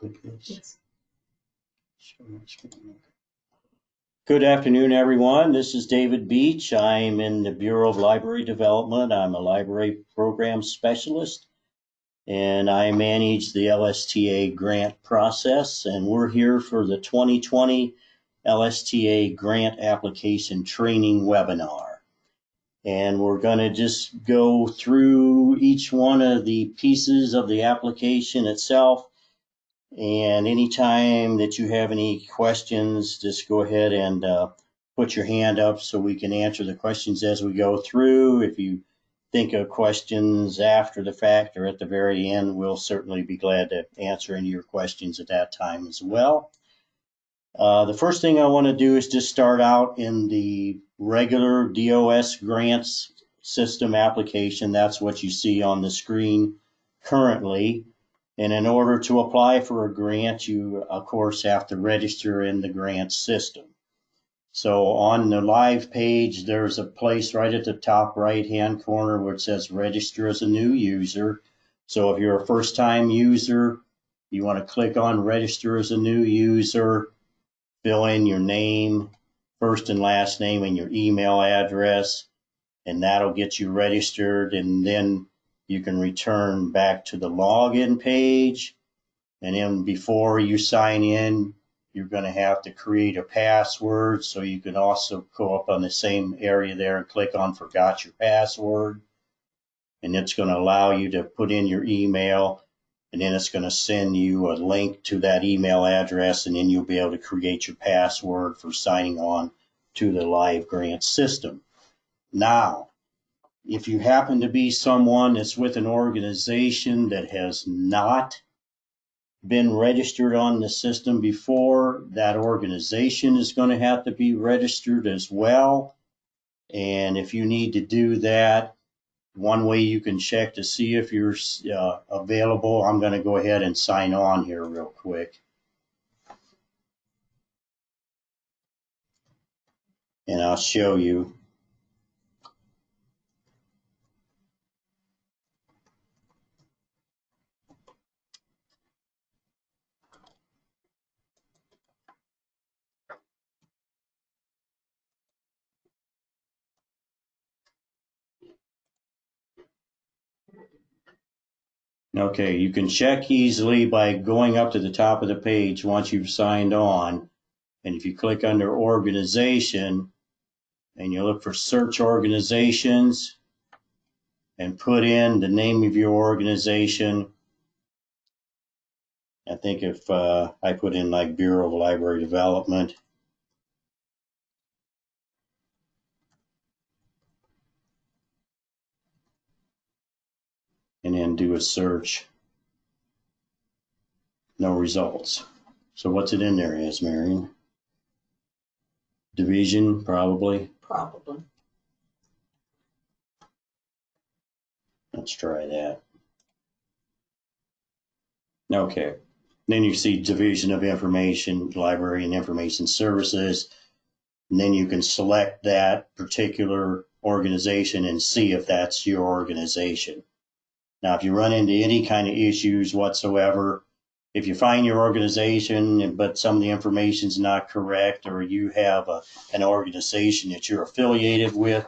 Yes. Show my screen. Good afternoon, everyone. This is David Beach. I'm in the Bureau of Library Development. I'm a library program specialist. And I manage the LSTA grant process, and we're here for the 2020 LSTA grant application training webinar. And we're going to just go through each one of the pieces of the application itself. And anytime that you have any questions, just go ahead and uh, put your hand up so we can answer the questions as we go through. If you think of questions after the fact or at the very end, we'll certainly be glad to answer any of your questions at that time as well. Uh, the first thing I want to do is just start out in the regular DOS grants system application. That's what you see on the screen currently. And in order to apply for a grant, you of course have to register in the grant system. So on the live page, there's a place right at the top right hand corner where it says register as a new user. So if you're a first time user, you want to click on register as a new user, fill in your name, first and last name, and your email address, and that'll get you registered. And then you can return back to the login page. And then before you sign in, you're going to have to create a password. So you can also go up on the same area there and click on forgot your password. And it's going to allow you to put in your email and then it's going to send you a link to that email address and then you'll be able to create your password for signing on to the live grant system. Now, if you happen to be someone that's with an organization that has not been registered on the system before, that organization is going to have to be registered as well. And if you need to do that, one way you can check to see if you're uh, available, I'm going to go ahead and sign on here real quick. And I'll show you. Okay, you can check easily by going up to the top of the page once you've signed on. And if you click under organization and you look for search organizations and put in the name of your organization. I think if uh, I put in like Bureau of Library Development, then do a search. No results. So what's it in there as, Marion? Division, probably. Probably. Let's try that. Okay. Then you see Division of Information, Library and Information Services. And then you can select that particular organization and see if that's your organization. Now, if you run into any kind of issues whatsoever, if you find your organization, but some of the information is not correct, or you have a, an organization that you're affiliated with,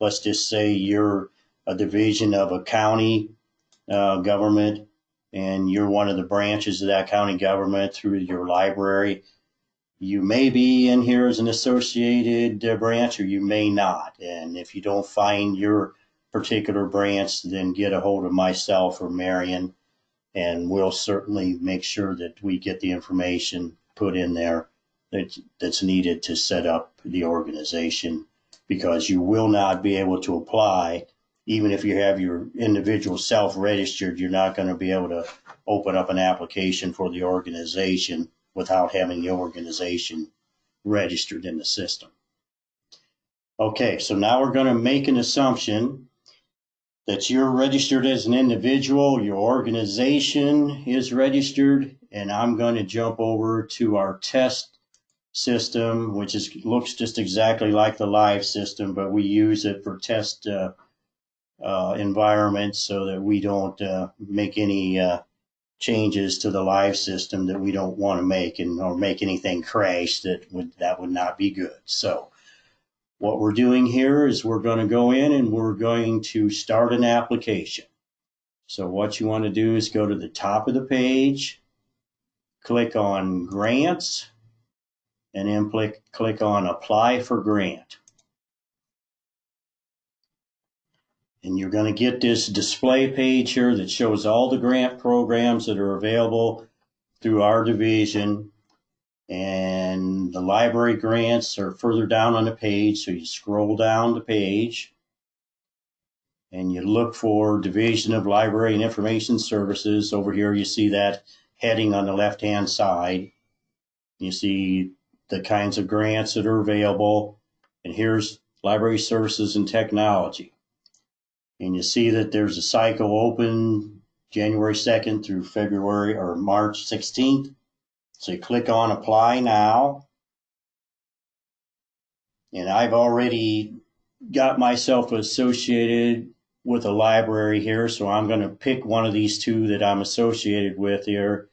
let's just say you're a division of a county uh, government, and you're one of the branches of that county government through your library, you may be in here as an associated uh, branch, or you may not. And if you don't find your particular branch, then get a hold of myself or Marion, and we'll certainly make sure that we get the information put in there that, that's needed to set up the organization. Because you will not be able to apply even if you have your individual self-registered you're not going to be able to open up an application for the organization without having the organization registered in the system. Okay so now we're going to make an assumption that you're registered as an individual, your organization is registered, and I'm going to jump over to our test system, which is looks just exactly like the live system, but we use it for test uh, uh, environments so that we don't uh, make any uh, changes to the live system that we don't want to make and or make anything crash that would that would not be good. So what we're doing here is we're going to go in and we're going to start an application. So what you want to do is go to the top of the page, click on grants, and then click, click on apply for grant. And you're going to get this display page here that shows all the grant programs that are available through our division. And the library grants are further down on the page. So you scroll down the page and you look for Division of Library and Information Services. Over here, you see that heading on the left hand side. You see the kinds of grants that are available. And here's Library Services and Technology. And you see that there's a cycle open January 2nd through February or March 16th. So you click on apply now. And I've already got myself associated with a library here. So I'm going to pick one of these two that I'm associated with here.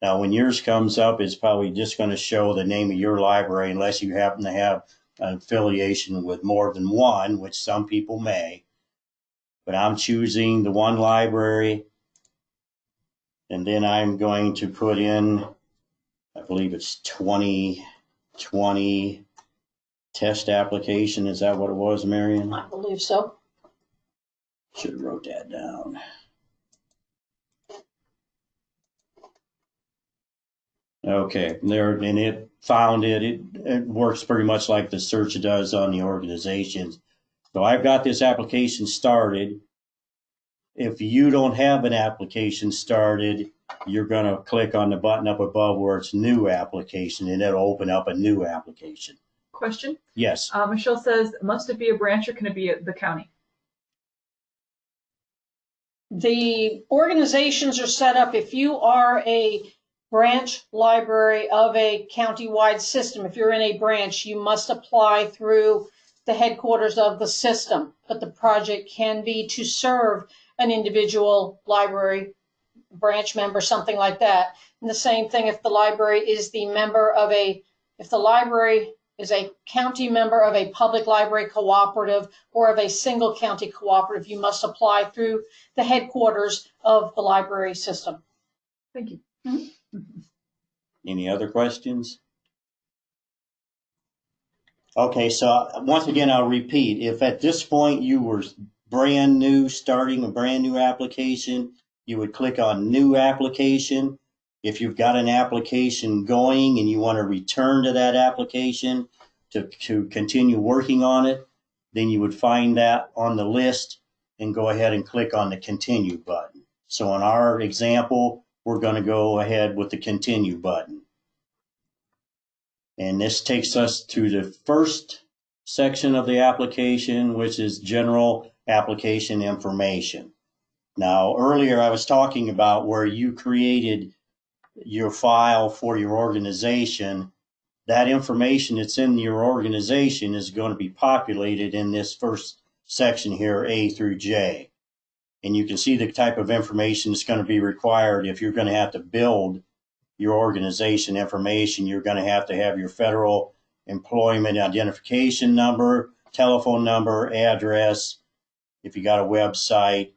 Now, when yours comes up, it's probably just going to show the name of your library unless you happen to have an affiliation with more than one, which some people may but I'm choosing the one library. And then I'm going to put in, I believe it's 2020 test application. Is that what it was, Marion? I believe so. Should have wrote that down. Okay, there, and it found it, it, it works pretty much like the search does on the organizations. So I've got this application started. If you don't have an application started, you're going to click on the button up above where it's new application and it'll open up a new application. Question. Yes. Uh, Michelle says, must it be a branch or can it be the county? The organizations are set up, if you are a branch library of a county-wide system, if you're in a branch, you must apply through the headquarters of the system. But the project can be to serve an individual library branch member, something like that. And the same thing if the library is the member of a, if the library is a county member of a public library cooperative or of a single county cooperative, you must apply through the headquarters of the library system. Thank you. Mm-hmm. Any other questions? Okay, so once again, I'll repeat. If at this point you were brand new, starting a brand new application, you would click on new application. If you've got an application going and you want to return to that application to, to continue working on it, then you would find that on the list and go ahead and click on the continue button. So in our example, we're going to go ahead with the continue button. And this takes us to the first section of the application, which is general application information. Now, earlier I was talking about where you created your file for your organization. That information that's in your organization is going to be populated in this first section here, A through J. And you can see the type of information that's going to be required if you're going to have to build your organization information. You're going to have to have your federal employment identification number, telephone number, address, if you got a website,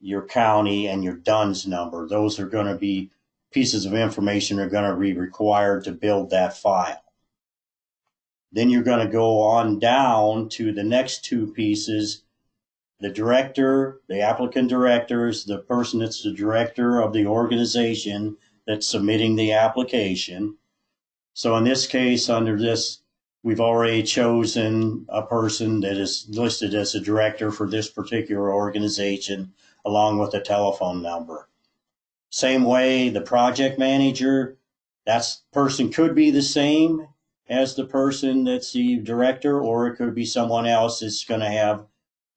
your county and your DUNS number. Those are going to be pieces of information are going to be required to build that file. Then you're going to go on down to the next two pieces. The director, the applicant director is the person that's the director of the organization that's submitting the application. So in this case, under this We've already chosen a person that is listed as a director for this particular organization, along with a telephone number. Same way, the project manager, that person could be the same as the person that's the director, or it could be someone else that's going to have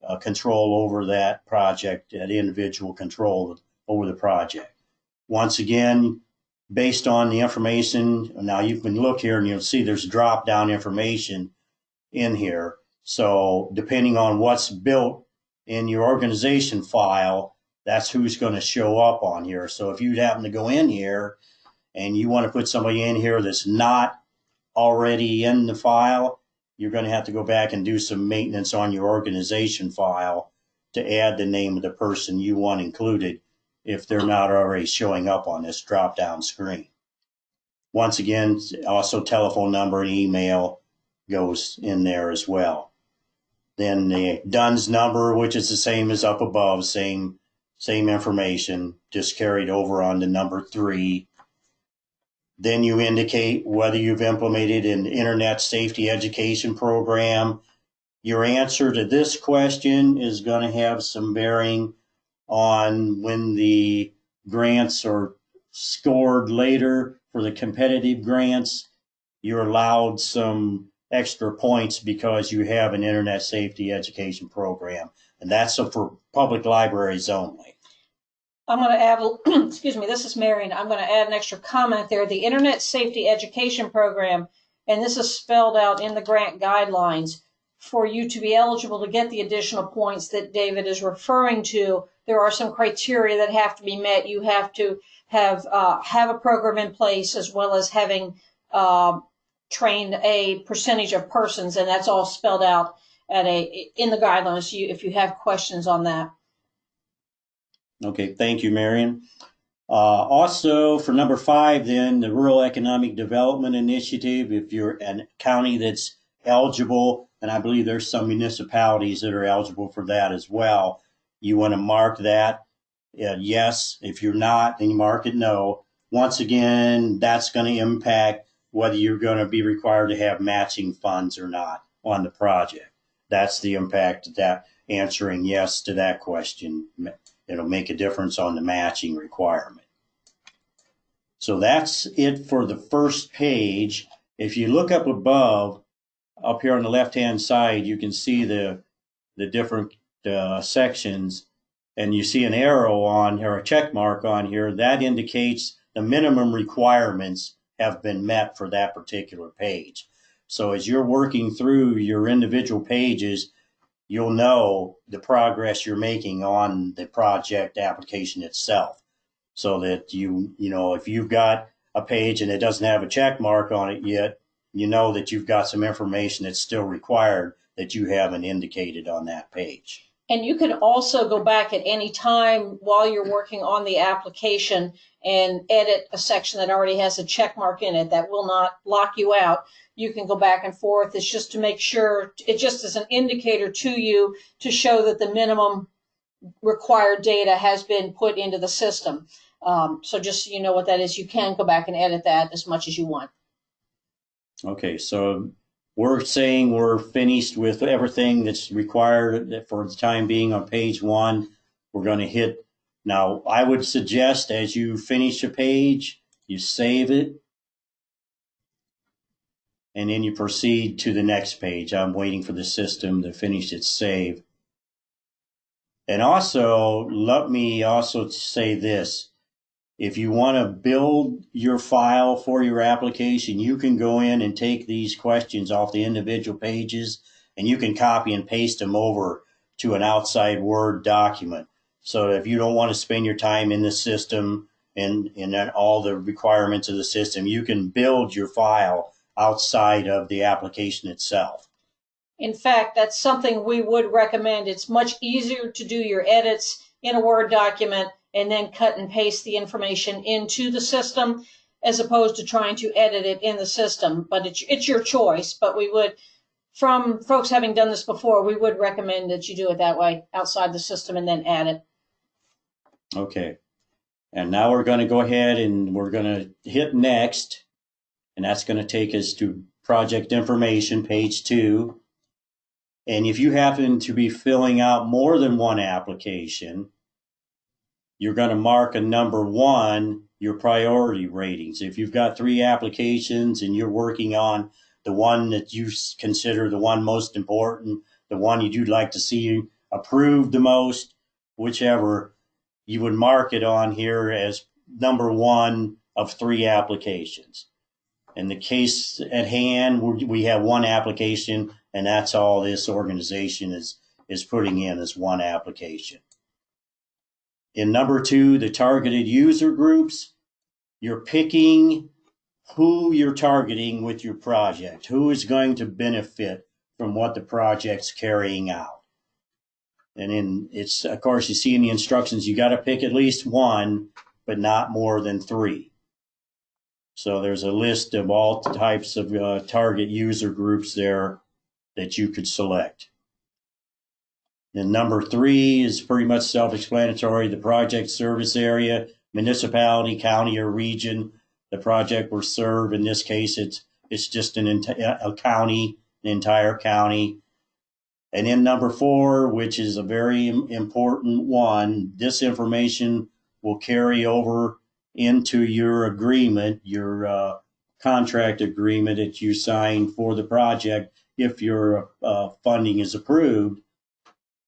uh, control over that project, that individual control over the project. Once again, based on the information. Now you can look here and you'll see there's drop down information in here. So depending on what's built in your organization file, that's who's going to show up on here. So if you happen to go in here and you want to put somebody in here that's not already in the file, you're going to have to go back and do some maintenance on your organization file to add the name of the person you want included if they're not already showing up on this drop down screen. Once again, also telephone number and email goes in there as well. Then the DUNS number, which is the same as up above, same same information, just carried over on to number three. Then you indicate whether you've implemented an internet safety education program. Your answer to this question is going to have some bearing on when the grants are scored later for the competitive grants. You're allowed some extra points because you have an internet safety education program. And that's for public libraries only. I'm going to add, excuse me, this is Marion. I'm going to add an extra comment there. The Internet Safety Education Program, and this is spelled out in the grant guidelines, for you to be eligible to get the additional points that David is referring to, there are some criteria that have to be met. You have to have uh, have a program in place as well as having uh, trained a percentage of persons, and that's all spelled out at a in the guidelines. You, if you have questions on that. Okay, thank you, Marion. Uh, also, for number five, then the Rural Economic Development Initiative, if you're a county that's eligible, and I believe there's some municipalities that are eligible for that as well, you want to mark that uh, yes. If you're not, then you mark it no. Once again, that's going to impact whether you're going to be required to have matching funds or not on the project. That's the impact that answering yes to that question it'll make a difference on the matching requirement. So that's it for the first page. If you look up above, up here on the left-hand side, you can see the, the different uh, sections and you see an arrow on here, a check mark on here, that indicates the minimum requirements have been met for that particular page. So as you're working through your individual pages, you'll know the progress you're making on the project application itself. So that you, you know, if you've got a page and it doesn't have a check mark on it yet, you know that you've got some information that's still required that you haven't indicated on that page. And you can also go back at any time while you're working on the application and edit a section that already has a check mark in it that will not lock you out. You can go back and forth. It's just to make sure, it just is an indicator to you to show that the minimum required data has been put into the system. Um, so just so you know what that is, you can go back and edit that as much as you want. Okay, so we're saying we're finished with everything that's required for the time being on page one. We're going to hit. Now, I would suggest as you finish a page, you save it, and then you proceed to the next page. I'm waiting for the system to finish its save. And also, let me also say this. If you want to build your file for your application, you can go in and take these questions off the individual pages and you can copy and paste them over to an outside Word document. So if you don't want to spend your time in the system and, and all the requirements of the system, you can build your file outside of the application itself. In fact, that's something we would recommend. It's much easier to do your edits in a Word document and then cut and paste the information into the system as opposed to trying to edit it in the system. But it's, it's your choice. But we would, from folks having done this before, we would recommend that you do it that way outside the system and then add it. Okay. And now we're going to go ahead and we're going to hit next. And that's going to take us to project information, page two. And if you happen to be filling out more than one application, you're going to mark a number one your priority ratings. If you've got three applications and you're working on the one that you consider the one most important, the one you'd like to see approved the most, whichever, you would mark it on here as number one of three applications. In the case at hand, we have one application, and that's all this organization is is putting in is one application. In number two, the targeted user groups, you're picking who you're targeting with your project, who is going to benefit from what the project's carrying out. And then it's, of course, you see in the instructions, you got to pick at least one, but not more than three. So there's a list of all types of uh, target user groups there that you could select. And number three is pretty much self-explanatory. The project service area, municipality, county, or region the project will serve. In this case, it's it's just an a county, an entire county. And then number four, which is a very important one, this information will carry over into your agreement, your uh, contract agreement that you sign for the project if your uh, funding is approved.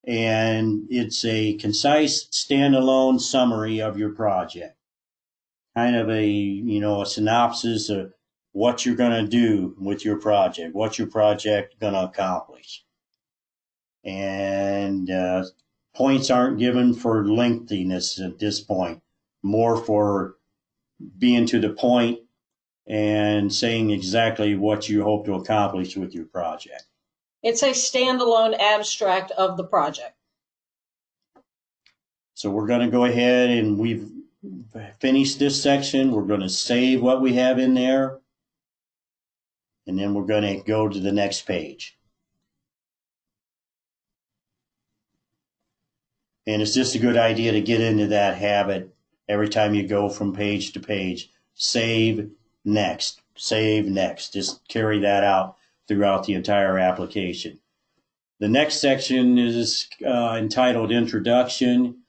And it's a concise standalone summary of your project. Kind of a, you know, a synopsis of what you're going to do with your project, what your project going to accomplish. And uh, points aren't given for lengthiness at this point, more for being to the point and saying exactly what you hope to accomplish with your project. It's a standalone abstract of the project. So we're going to go ahead and we've finished this section. We're going to save what we have in there. And then we're going to go to the next page. And it's just a good idea to get into that habit every time you go from page to page. Save next, save next. Just carry that out throughout the entire application. The next section is uh, entitled Introduction.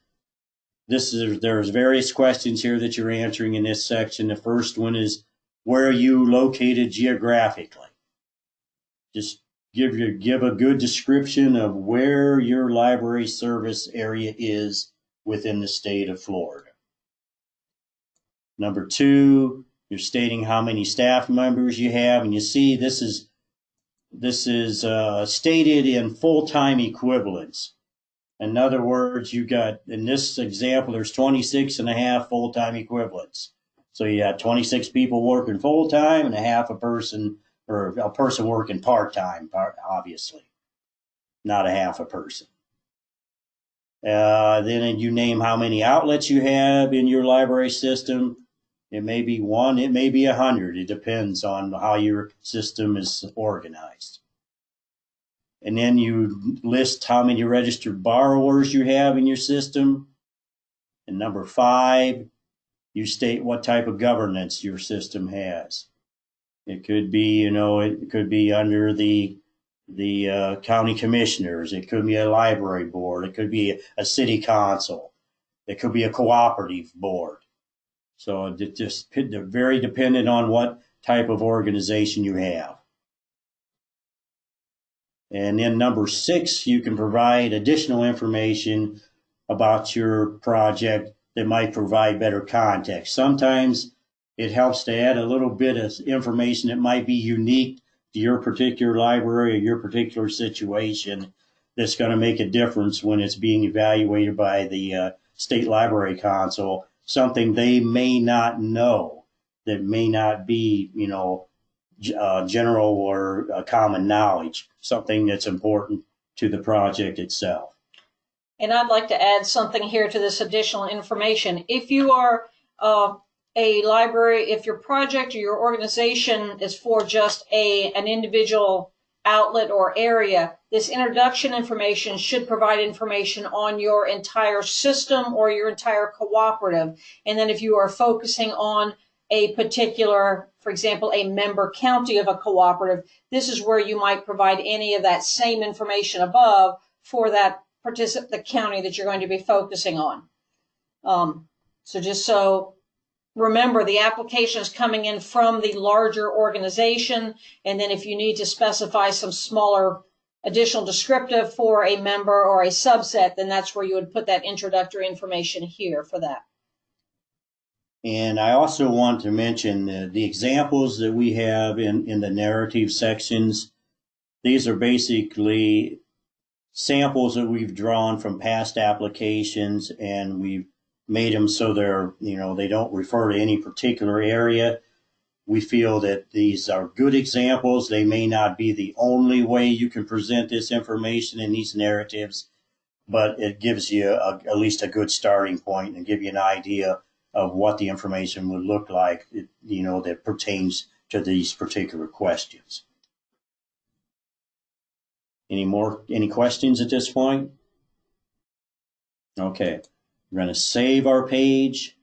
This is there's various questions here that you're answering in this section. The first one is where are you located geographically? Just give your give a good description of where your library service area is within the state of Florida. Number two, you're stating how many staff members you have, and you see this is this is uh, stated in full-time equivalents. In other words, you got in this example, there's 26 and a half full-time equivalents. So you got 26 people working full-time and a half a person or a person working part-time, part- obviously, not a half a person. Uh, then you name how many outlets you have in your library system. It may be one, it may be a hundred. It depends on how your system is organized. And then you list how many registered borrowers you have in your system. And number five, you state what type of governance your system has. It could be, you know, it could be under the the uh, county commissioners. It could be a library board. It could be a city council. It could be a cooperative board. So it just very dependent on what type of organization you have. And then number six, you can provide additional information about your project that might provide better context. Sometimes it helps to add a little bit of information that might be unique to your particular library or your particular situation that's going to make a difference when it's being evaluated by the uh, state library council something they may not know that may not be you know uh, general or uh, common knowledge something that's important to the project itself And I'd like to add something here to this additional information. If you are uh, a library, if your project or your organization is for just a an individual outlet or area, this introduction information should provide information on your entire system or your entire cooperative. And then if you are focusing on a particular, for example, a member county of a cooperative, this is where you might provide any of that same information above for that particip- the county that you're going to be focusing on. Um, so just so remember the application is coming in from the larger organization. And then if you need to specify some smaller additional descriptive for a member or a subset, then that's where you would put that introductory information here for that. And I also want to mention the, the examples that we have in, in the narrative sections. These are basically samples that we've drawn from past applications and we've made them so they're, you know, they don't refer to any particular area. We feel that these are good examples. They may not be the only way you can present this information in these narratives, but it gives you a, at least a good starting point and give you an idea of what the information would look like, you know, that pertains to these particular questions. Any more, any questions at this point? Okay, we're going to save our page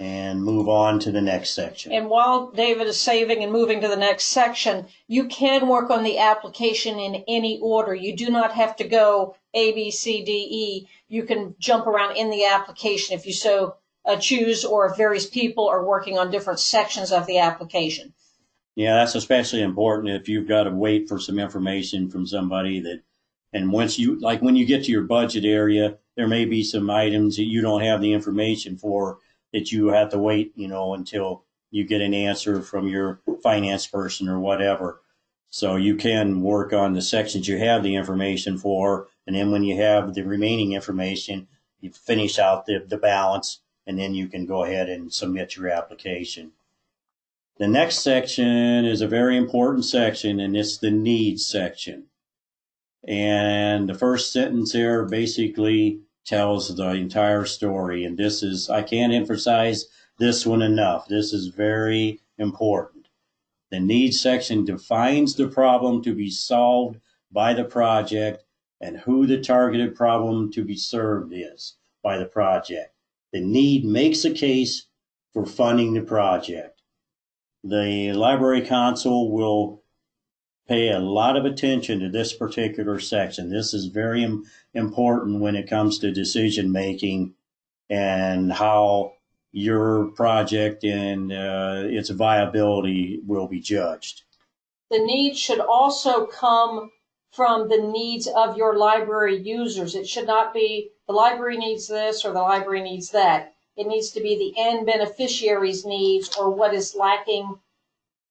and move on to the next section. And while David is saving and moving to the next section, you can work on the application in any order. You do not have to go A, B, C, D, E. You can jump around in the application if you so uh, choose, or if various people are working on different sections of the application. Yeah, that's especially important if you've got to wait for some information from somebody that, and once you, like when you get to your budget area, there may be some items that you don't have the information for that you have to wait, you know, until you get an answer from your finance person or whatever. So you can work on the sections you have the information for, and then when you have the remaining information, you finish out the, the balance, and then you can go ahead and submit your application. The next section is a very important section, and it's the needs section. And the first sentence here basically tells the entire story. And this is, I can't emphasize this one enough. This is very important. The needs section defines the problem to be solved by the project and who the targeted problem to be served is by the project. The need makes a case for funding the project. The library council will pay a lot of attention to this particular section. This is very important when it comes to decision making and how your project and uh, its viability will be judged. The needs should also come from the needs of your library users. It should not be the library needs this or the library needs that. It needs to be the end beneficiary's needs or what is lacking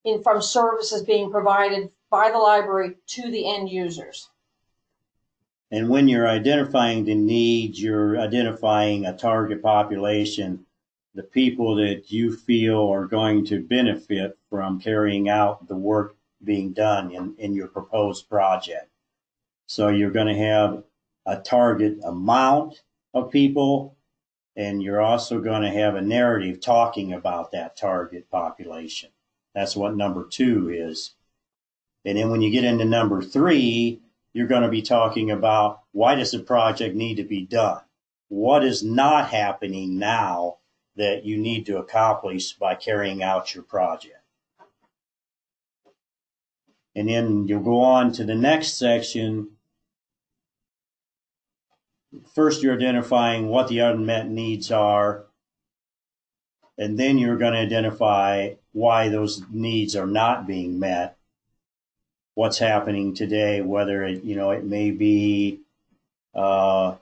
in from services being provided by the library to the end users. And when you're identifying the needs, you're identifying a target population, the people that you feel are going to benefit from carrying out the work being done in, in your proposed project. So you're going to have a target amount of people, and you're also going to have a narrative talking about that target population. That's what number two is. And then when you get into number three, you're going to be talking about why does the project need to be done? What is not happening now that you need to accomplish by carrying out your project? And then you'll go on to the next section. First, you're identifying what the unmet needs are, and then you're going to identify why those needs are not being met what's happening today, whether it, you know, it may be uh,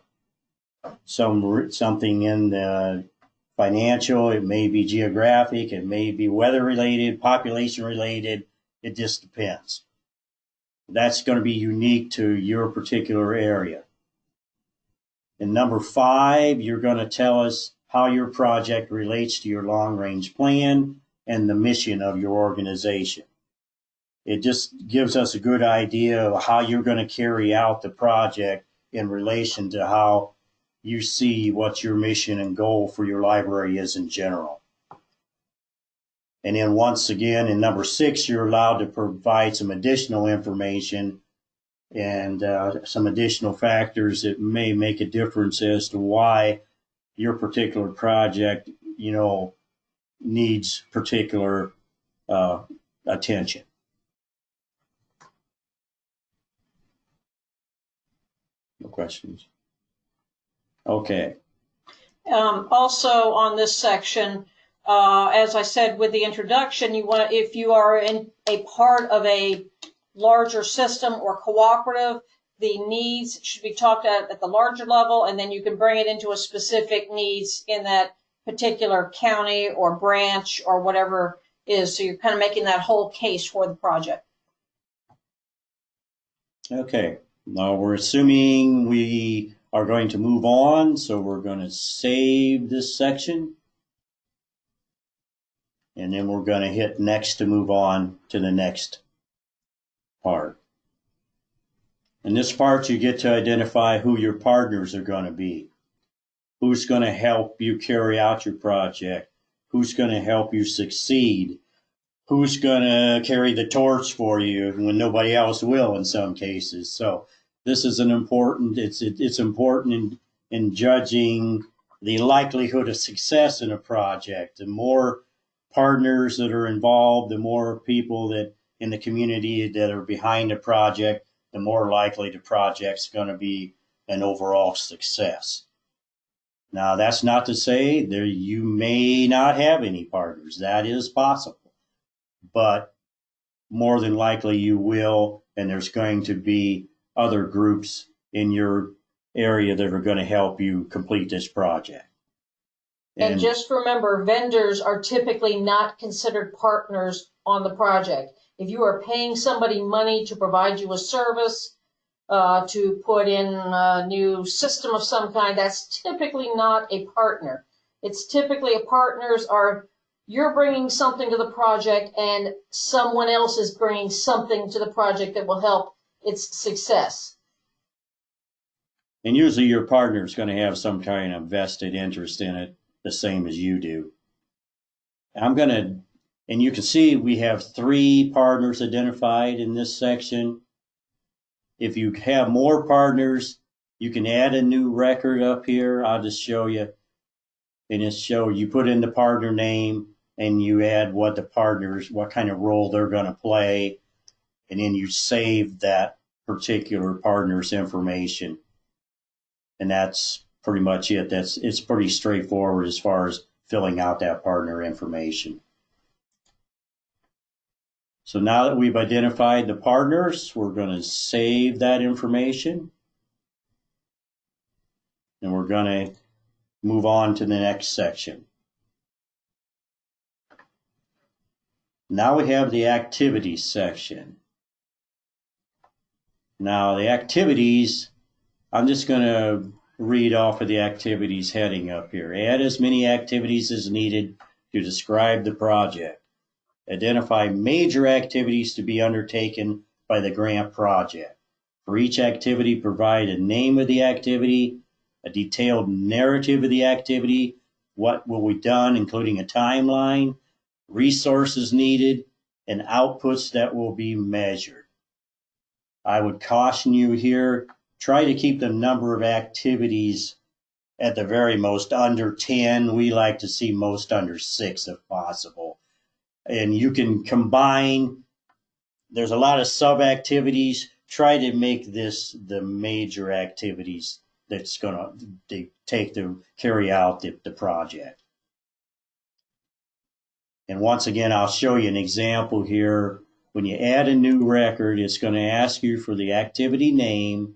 some something in the financial, it may be geographic, it may be weather related, population related. It just depends. That's going to be unique to your particular area. And number five, you're going to tell us how your project relates to your long range plan and the mission of your organization it just gives us a good idea of how you're going to carry out the project in relation to how you see what your mission and goal for your library is in general. And then once again, in number six, you're allowed to provide some additional information and uh, some additional factors that may make a difference as to why your particular project, you know, needs particular uh, attention. No questions. Okay. Um, also on this section, uh, as I said with the introduction, you want if you are in a part of a larger system or cooperative, the needs should be talked at at the larger level, and then you can bring it into a specific needs in that particular county or branch or whatever is. So you're kind of making that whole case for the project. Okay. Now we're assuming we are going to move on, so we're going to save this section. And then we're going to hit next to move on to the next part. In this part, you get to identify who your partners are going to be. Who's going to help you carry out your project? Who's going to help you succeed? Who's going to carry the torch for you when nobody else will in some cases? So this is an important, it's, it's important in, in judging the likelihood of success in a project. The more partners that are involved, the more people that in the community that are behind the project, the more likely the project's going to be an overall success. Now, that's not to say there you may not have any partners. That is possible. But more than likely you will, and there's going to be other groups in your area that are going to help you complete this project. And just remember, vendors are typically not considered partners on the project. If you are paying somebody money to provide you a service, uh, to put in a new system of some kind, that's typically not a partner. It's typically a partners are you're bringing something to the project and someone else is bringing something to the project that will help its success. And usually your partner is going to have some kind of vested interest in it, the same as you do. I'm going to, and you can see we have three partners identified in this section. If you have more partners, you can add a new record up here. I'll just show you. And it's show you put in the partner name and you add what the partners, what kind of role they're going to play. And then you save that particular partner's information. And that's pretty much it. That's it's pretty straightforward as far as filling out that partner information. So now that we've identified the partners, we're going to save that information. And we're going to move on to the next section. Now we have the activities section. Now the activities, I'm just going to read off of the activities heading up here. Add as many activities as needed to describe the project. Identify major activities to be undertaken by the grant project. For each activity, provide a name of the activity, a detailed narrative of the activity, what will be done, including a timeline, resources needed, and outputs that will be measured. I would caution you here, try to keep the number of activities at the very most under 10. We like to see most under six if possible and you can combine. There's a lot of sub activities. Try to make this the major activities that's going to take to carry out the, the project. And once again, I'll show you an example here. When you add a new record, it's going to ask you for the activity name.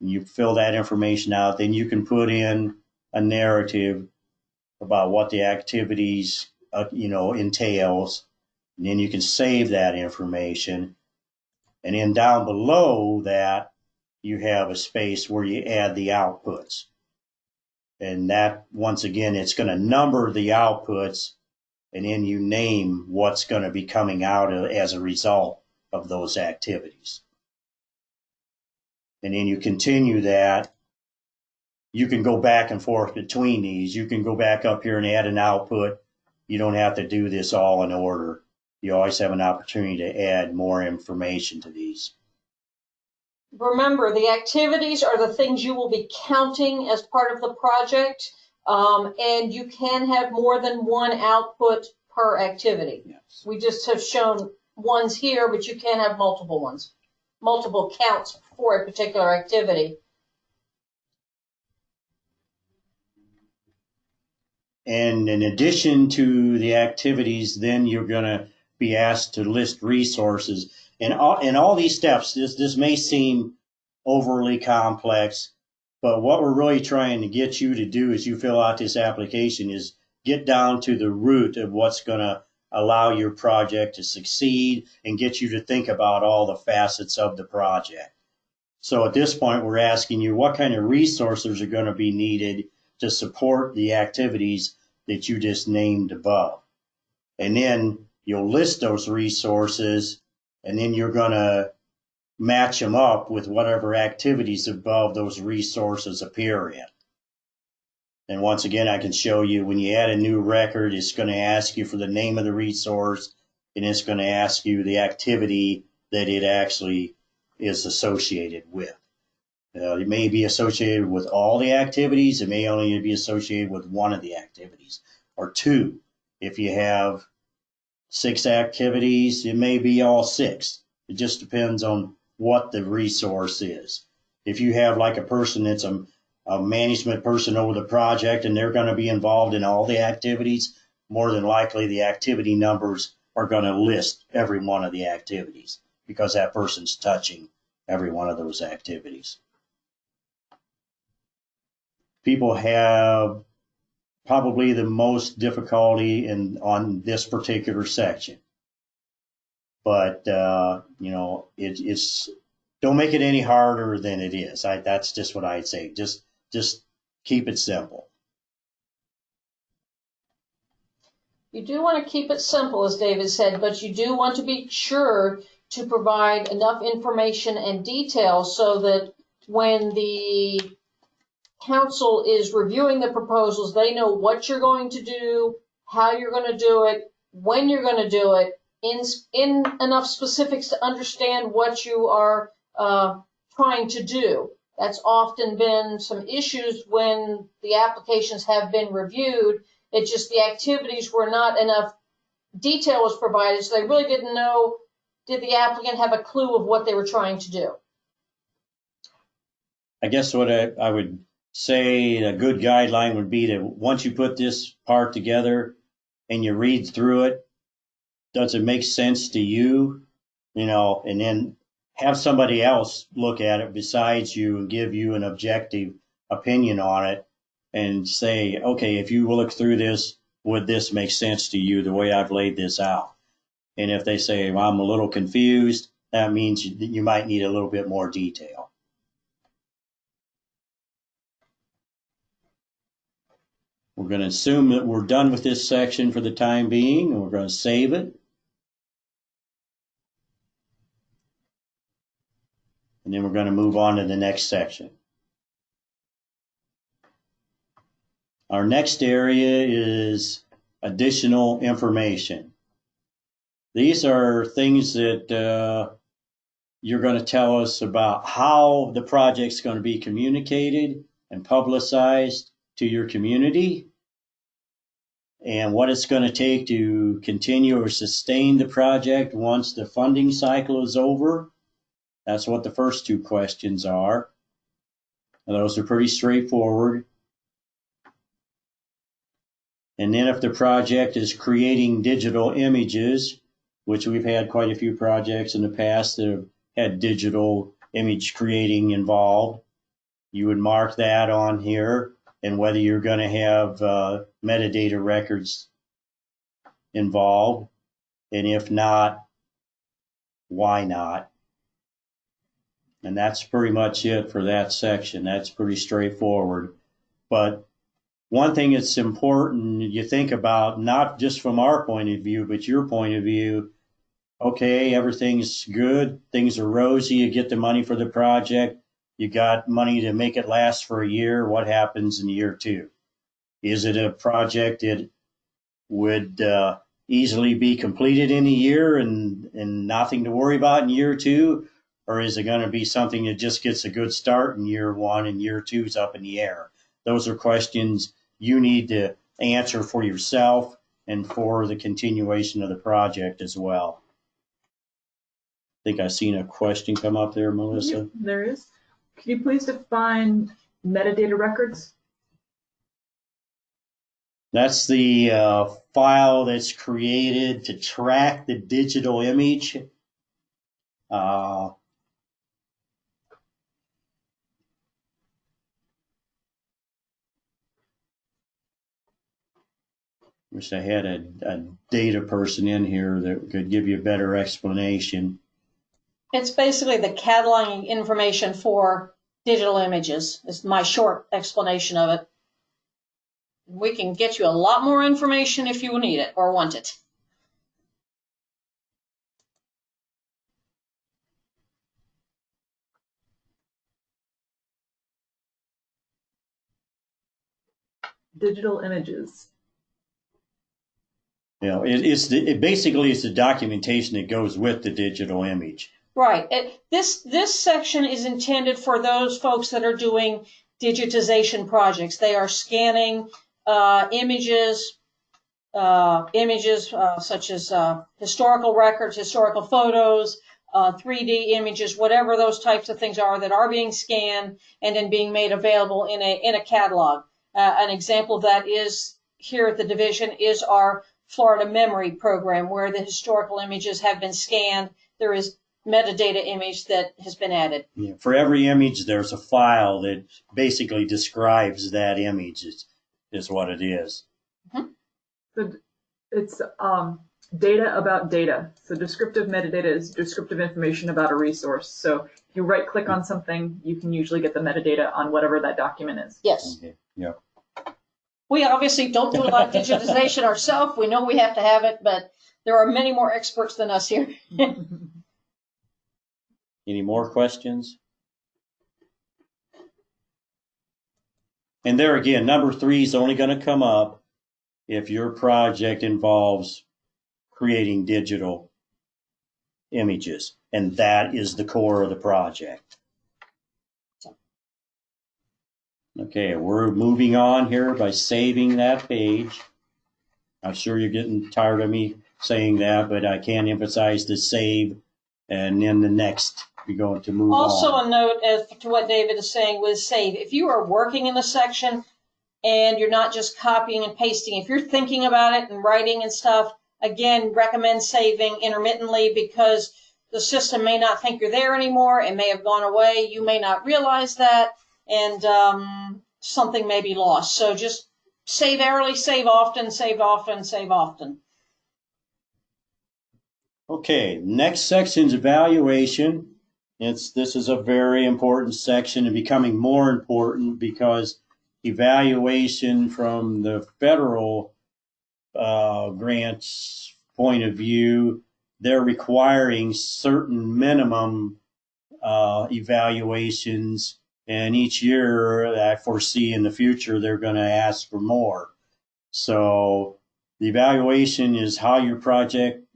You fill that information out, then you can put in a narrative about what the activities uh, you know, entails. And then you can save that information. And then down below that, you have a space where you add the outputs. And that, once again, it's going to number the outputs and then you name what's going to be coming out as a result of those activities. And then you continue that. You can go back and forth between these. You can go back up here and add an output you don't have to do this all in order. You always have an opportunity to add more information to these. Remember, the activities are the things you will be counting as part of the project, um, and you can have more than one output per activity. Yes. We just have shown ones here, but you can have multiple ones, multiple counts for a particular activity. And in addition to the activities, then you're going to be asked to list resources. And all, in all these steps, this, this may seem overly complex, but what we're really trying to get you to do as you fill out this application is get down to the root of what's going to allow your project to succeed and get you to think about all the facets of the project. So at this point, we're asking you what kind of resources are going to be needed to support the activities that you just named above. And then you'll list those resources and then you're going to match them up with whatever activities above those resources appear in. And once again, I can show you when you add a new record, it's going to ask you for the name of the resource and it's going to ask you the activity that it actually is associated with. Uh, it may be associated with all the activities. It may only be associated with one of the activities or two. If you have six activities, it may be all six. It just depends on what the resource is. If you have like a person that's a, a management person over the project and they're going to be involved in all the activities, more than likely the activity numbers are going to list every one of the activities because that person's touching every one of those activities. People have probably the most difficulty in on this particular section. But uh, you know, it, it's don't make it any harder than it is. I, that's just what I'd say. Just just keep it simple. You do want to keep it simple, as David said, but you do want to be sure to provide enough information and detail so that when the council is reviewing the proposals, they know what you're going to do, how you're going to do it, when you're going to do it, in, in enough specifics to understand what you are uh, trying to do. That's often been some issues when the applications have been reviewed. It's just the activities were not enough detail was provided, so they really didn't know did the applicant have a clue of what they were trying to do? I guess what I, I would say a good guideline would be to once you put this part together and you read through it, does it make sense to you? You know, and then have somebody else look at it besides you and give you an objective opinion on it and say, okay, if you look through this, would this make sense to you the way I've laid this out? And if they say, well, I'm a little confused, that means you, might need a little bit more detail. We're going to assume that we're done with this section for the time being, and we're going to save it. And then we're going to move on to the next section. Our next area is additional information. These are things that uh, you're going to tell us about how the project's going to be communicated and publicized to your community and what it's going to take to continue or sustain the project once the funding cycle is over. That's what the first two questions are. And those are pretty straightforward. And then if the project is creating digital images, which we've had quite a few projects in the past that have had digital image creating involved, you would mark that on here and whether you're going to have uh, metadata records involved. And if not, why not? And that's pretty much it for that section. That's pretty straightforward. But one thing that's important you think about, not just from our point of view, but your point of view, okay, everything's good, things are rosy, you get the money for the project, you got money to make it last for a year. What happens in year two? Is it a project that would uh, easily be completed in a year and, and nothing to worry about in year two? Or is it going to be something that just gets a good start in year one and year two is up in the air? Those are questions you need to answer for yourself and for the continuation of the project as well. I think I've seen a question come up there, Melissa. Yep, there is. Can you please define metadata records? That's the uh, file that's created to track the digital image. Uh, wish I had a, a data person in here that could give you a better explanation. It's basically the cataloging information for digital images, is my short explanation of it. We can get you a lot more information if you need it or want it. Digital images. You know, it, it's the, it basically it's the documentation that goes with the digital image. Right. It, this this section is intended for those folks that are doing digitization projects. They are scanning uh, images, uh, images uh, such as uh, historical records, historical photos, uh, 3D images, whatever those types of things are that are being scanned and then being made available in a in a catalog. Uh, an example of that is here at the division is our Florida Memory Program, where the historical images have been scanned. There is metadata image that has been added. You know, for every image, there's a file that basically describes that image. Is, is what it is. So it's um, data about data. So descriptive metadata is descriptive information about a resource. So if you right click on something, you can usually get the metadata on whatever that document is. Yes. Okay. Yeah. We obviously don't do a lot of digitization ourselves. We know we have to have it, but there are many more experts than us here. Any more questions? And there again, number three is only going to come up if your project involves creating digital images. And that is the core of the project. Okay, we're moving on here by saving that page. I'm sure you're getting tired of me saying that, but I can't emphasize the save and then the next you're going to move Also, on. a note as to what David is saying with save. If you are working in a section and you're not just copying and pasting, if you're thinking about it and writing and stuff, again, recommend saving intermittently because the system may not think you're there anymore. It may have gone away. You may not realize that, and um, something may be lost. So just save early, save often, save often, save often. Okay, next section is evaluation. It's this is a very important section and becoming more important because evaluation from the federal uh, grants point of view, they're requiring certain minimum uh, evaluations, and each year I foresee in the future they're going to ask for more. So the evaluation is how your project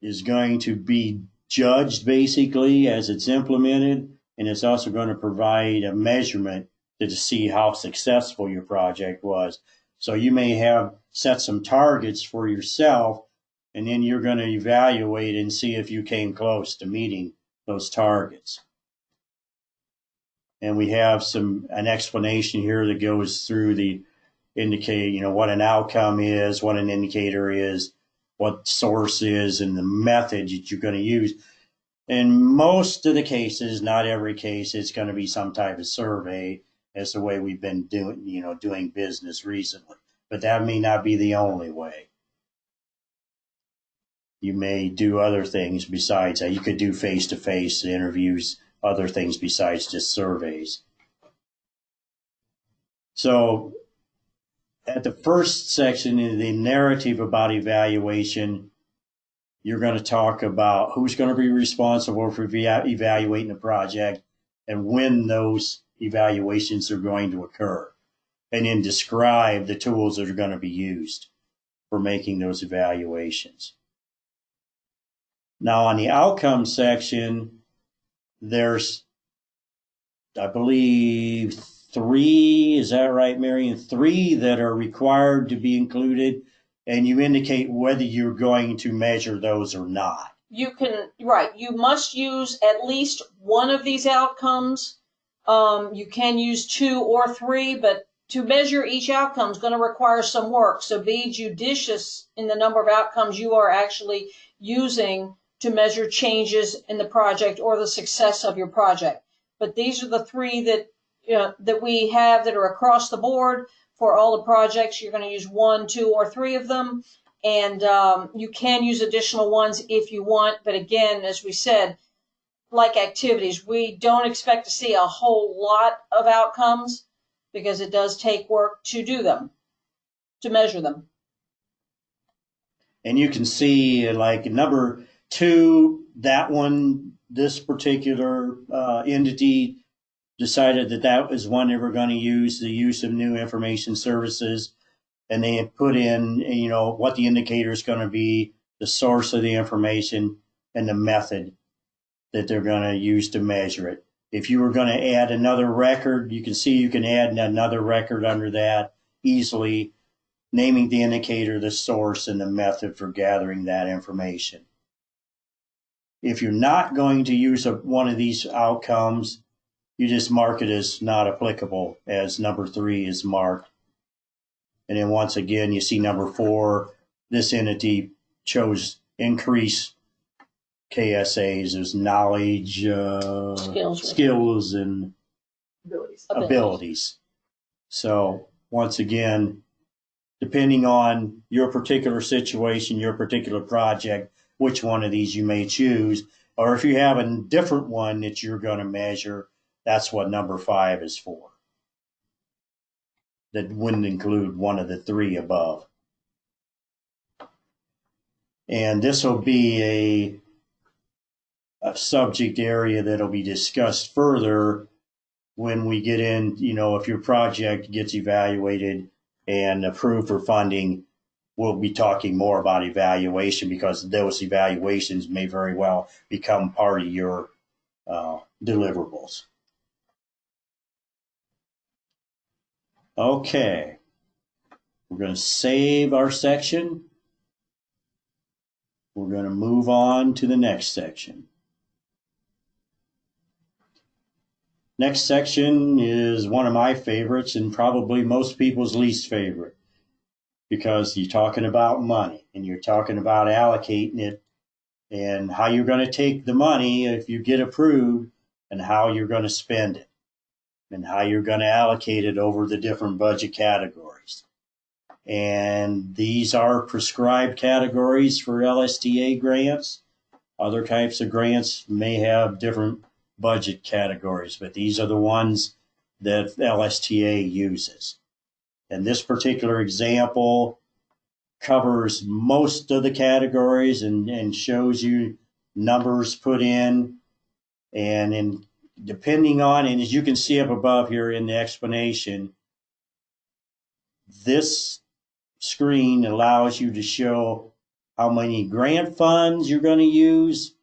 is going to be judged basically as it's implemented, and it's also going to provide a measurement to see how successful your project was. So you may have set some targets for yourself, and then you're going to evaluate and see if you came close to meeting those targets. And we have some an explanation here that goes through the indicate, you know, what an outcome is, what an indicator is, what source is and the method that you're going to use. In most of the cases, not every case, it's going to be some type of survey as the way we've been doing, you know, doing business recently. But that may not be the only way. You may do other things besides that. You could do face-to-face interviews, other things besides just surveys. So at the first section in the narrative about evaluation, you're going to talk about who's going to be responsible for evaluating the project and when those evaluations are going to occur, and then describe the tools that are going to be used for making those evaluations. Now, on the outcome section, there's, I believe, three, is that right, Marion? Three that are required to be included, and you indicate whether you're going to measure those or not. you can right you must use at least one of these outcomes um, you can use two or three but to measure each outcome is going to require some work so be judicious in the number of outcomes you are actually using to measure changes in the project or the success of your project but these are the three that you know, that we have that are across the board for all the projects you're going to use one two or three of them And um, you can use additional ones if you want. But again, as we said, like activities, we don't expect to see a whole lot of outcomes because it does take work to do them, to measure them. And you can see like a number two, that one, this particular uh, entity decided that that was one they were going to use, the use of new information services. And they put in, you know, what the indicator is going to be, the source of the information, and the method that they're going to use to measure it. If you were going to add another record, you can see you can add another record under that easily, naming the indicator, the source, and the method for gathering that information. If you're not going to use a, one of these outcomes, you just mark it as not applicable, as number three is marked. And then once again, you see number four, this entity chose increase KSAs as knowledge, uh, Skills. skills and Abilities. Abilities. abilities. So once again, depending on your particular situation, your particular project, which one of these you may choose, or if you have a different one that you're going to measure, that's what number five is for. That wouldn't include one of the three above. And this will be a a subject area that'll be discussed further when we get in, you know, if your project gets evaluated and approved for funding, we'll be talking more about evaluation because those evaluations may very well become part of your uh, deliverables. Okay, we're going to save our section. We're going to move on to the next section. Next section is one of my favorites and probably most people's least favorite because you're talking about money and you're talking about allocating it and how you're going to take the money if you get approved and how you're going to spend it and how you're going to allocate it over the different budget categories. And these are prescribed categories for LSTA grants. Other types of grants may have different budget categories, but these are the ones that LSTA uses. And this particular example covers most of the categories and, and shows you numbers put in. And in depending on, and as you can see up above here in the explanation, this screen allows you to show how many grant funds you're going to use,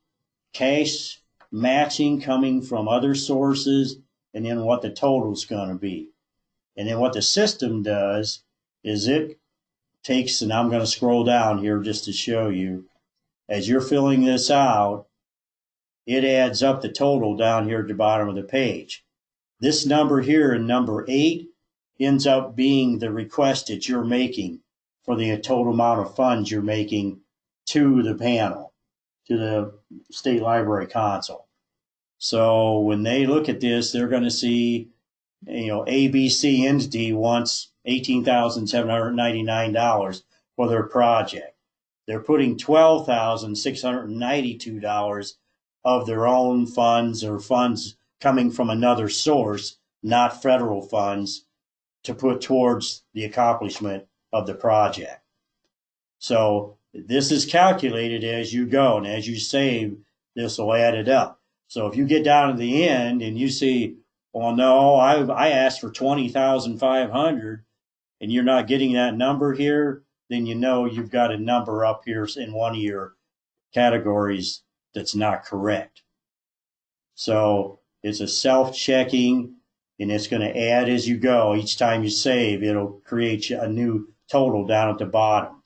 cash matching coming from other sources, and then what the total is going to be. And then what the system does is it takes, and I'm going to scroll down here just to show you, as you're filling this out, it adds up the total down here at the bottom of the page. This number here in number eight ends up being the request that you're making for the total amount of funds you're making to the panel, to the state library council. So when they look at this, they're going to see, you know, ABC entity wants $18,799 for their project. They're putting $12,692 of their own funds or funds coming from another source, not federal funds, to put towards the accomplishment of the project. So this is calculated as you go, and as you save, this will add it up. So if you get down to the end and you see, well, no, I I asked for twenty thousand five hundred, and you're not getting that number here, then you know you've got a number up here in one of your categories that's not correct. So it's a self-checking, and it's going to add as you go. Each time you save, it'll create a new total down at the bottom.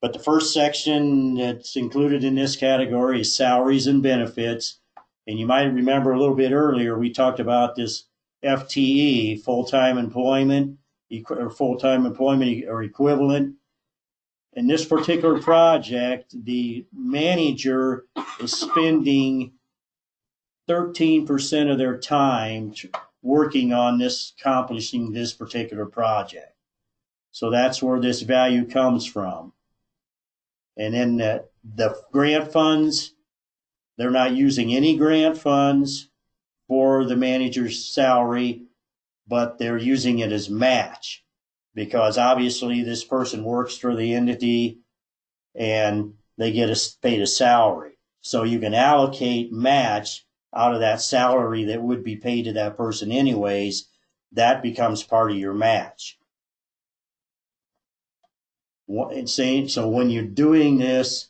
But the first section that's included in this category is salaries and benefits. And you might remember a little bit earlier, we talked about this FTE, full-time employment, or full-time employment or equivalent. In this particular project, the manager is spending 13% of their time working on this, accomplishing this particular project. So that's where this value comes from. And then the, the grant funds, they're not using any grant funds for the manager's salary, but they're using it as match. Because obviously this person works for the entity and they get a, paid a salary. So you can allocate match out of that salary that would be paid to that person anyways. That becomes part of your match. So when you're doing this,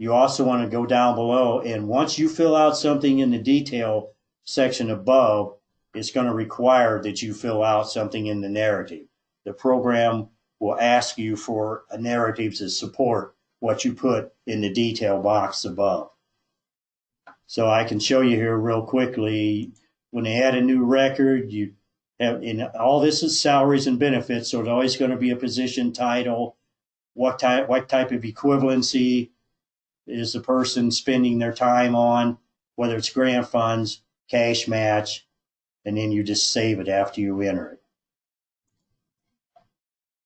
you also want to go down below and once you fill out something in the detail section above, it's going to require that you fill out something in the narrative. The program will ask you for a narrative to support what you put in the detail box above. So I can show you here real quickly. When they add a new record, you have in all this is salaries and benefits, so it's always going to be a position title. What type what type of equivalency is the person spending their time on, whether it's grant funds, cash match, and then you just save it after you enter it.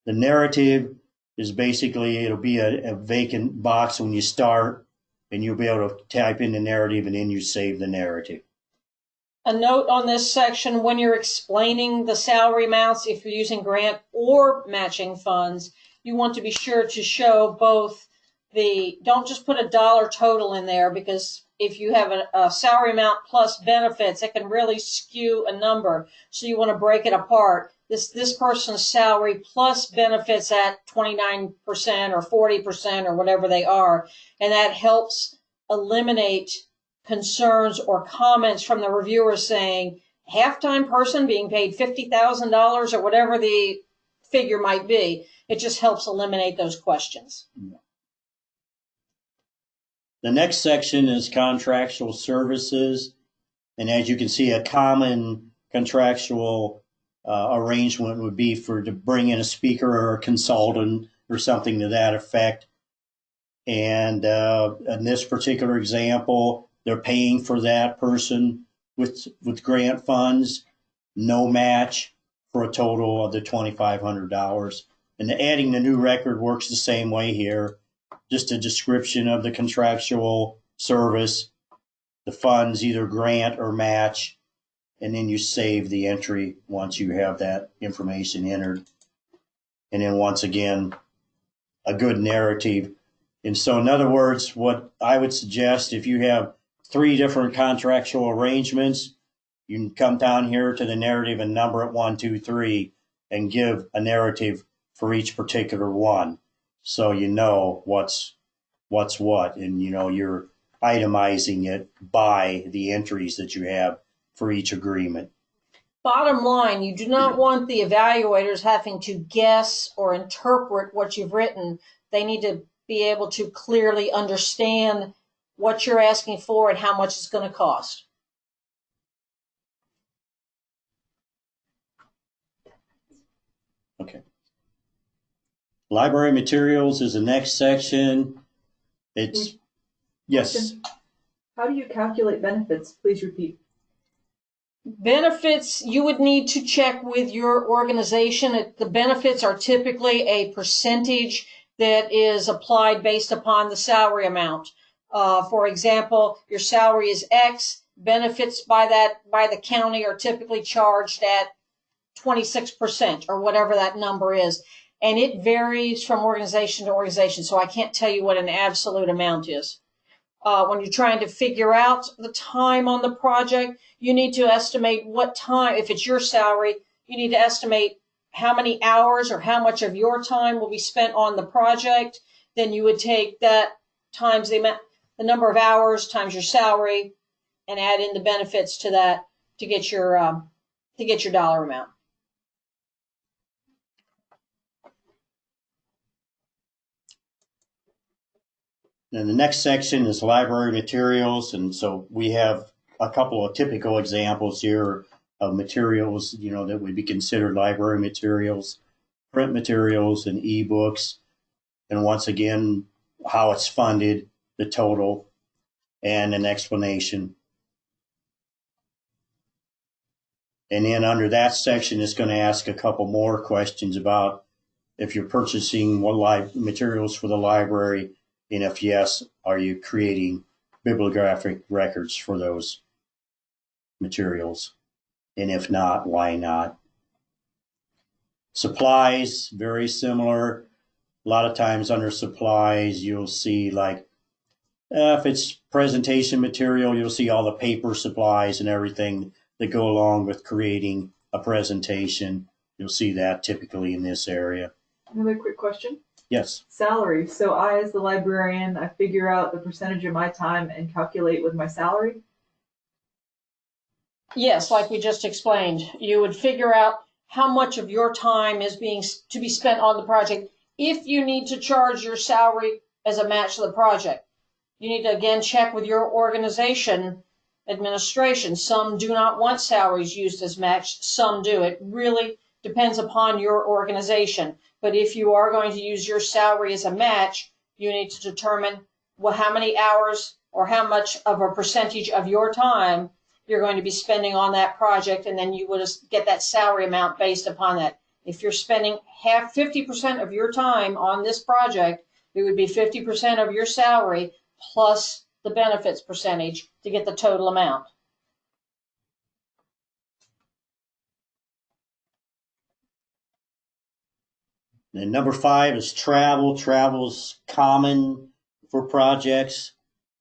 The narrative is basically it'll be a, a vacant box when you start, and you'll be able to type in the narrative and then you save the narrative. A note on this section, when you're explaining the salary amounts, if you're using grant or matching funds, you want to be sure to show both the, don't just put a dollar total in there because if you have a, a salary amount plus benefits, it can really skew a number. So you want to break it apart. This, this person's salary plus benefits at 29% or 40% or whatever they are. And that helps eliminate concerns or comments from the reviewer saying half-time person being paid $50,000 or whatever the figure might be. It just helps eliminate those questions. The next section is contractual services. And as you can see, a common contractual uh, arrangement would be for to bring in a speaker or a consultant or something to that effect. And uh, in this particular example, they're paying for that person with with grant funds, no match for a total of the twenty five hundred dollars. And adding the new record works the same way here. Just a description of the contractual service, the funds either grant or match, and then you save the entry once you have that information entered. And then once again, a good narrative. And so, in other words, what I would suggest if you have three different contractual arrangements, you can come down here to the narrative and number it one, two, three, and give a narrative for each particular one. So you know what's what's what, and you know you're itemizing it by the entries that you have for each agreement. Bottom line, you do not want the evaluators having to guess or interpret what you've written. They need to be able to clearly understand what you're asking for and how much it's going to cost. Okay. Library materials is the next section. It's, yes, How do you calculate benefits? Please repeat. Benefits, you would need to check with your organization. It- The benefits are typically a percentage that is applied based upon the salary amount. Uh, for example, your salary is X, benefits by that, by the county are typically charged at twenty-six percent or whatever that number is. And it varies from organization to organization, so I can't tell you what an absolute amount is. Uh, when you're trying to figure out the time on the project, you need to estimate what time, if it's your salary, you need to estimate how many hours or how much of your time will be spent on the project. Then you would take that times the amount, the number of hours times your salary and add in the benefits to that to get your, um, to get your dollar amount. And the next section is library materials. And so we have a couple of typical examples here of materials, you know, that would be considered library materials, print materials and ebooks. And once again, how it's funded, the total, and an explanation. And then under that section, it's going to ask a couple more questions about if you're purchasing what materials for the library, And if yes, are you creating bibliographic records for those materials? And if not, why not? Supplies, very similar. A lot of times under supplies, you'll see like, uh, if it's presentation material, you'll see all the paper supplies and everything that go along with creating a presentation. You'll see that typically in this area. Another quick question. Yes. Salary. So I, as the librarian, I figure out the percentage of my time and calculate with my salary. Yes, like we just explained, you would figure out how much of your time is being, to be spent on the project. If you need to charge your salary as a match to the project, you need to again check with your organization administration. Some do not want salaries used as match, some do. It really depends upon your organization. But if you are going to use your salary as a match, you need to determine well, how many hours or how much of a percentage of your time you're going to be spending on that project, and then you would get that salary amount based upon that. If you're spending half, 50% of your time on this project, it would be 50% of your salary plus the benefits percentage to get the total amount. And number five is travel. Travel's common for projects,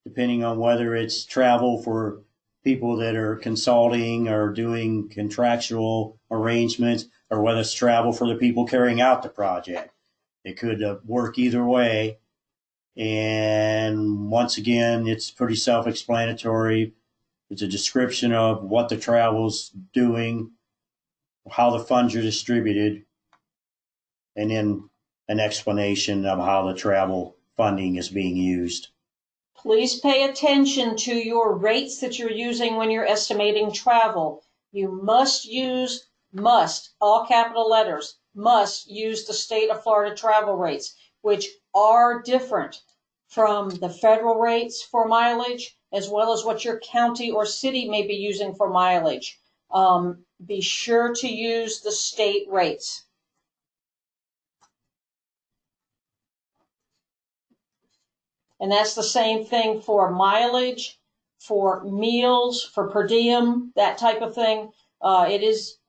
depending on whether it's travel for people that are consulting or doing contractual arrangements, or whether it's travel for the people carrying out the project. It could uh, work either way. And once again, it's pretty self-explanatory. It's a description of what the travel's doing, how the funds are distributed, and then an explanation of how the travel funding is being used. Please pay attention to your rates that you're using when you're estimating travel. You must use, must, all capital letters, must use the state of Florida travel rates, which are different from the federal rates for mileage, as well as what your county or city may be using for mileage. Um, be sure to use the state rates. And that's the same thing for mileage, for meals, for per diem, that type of thing. Uh, it is,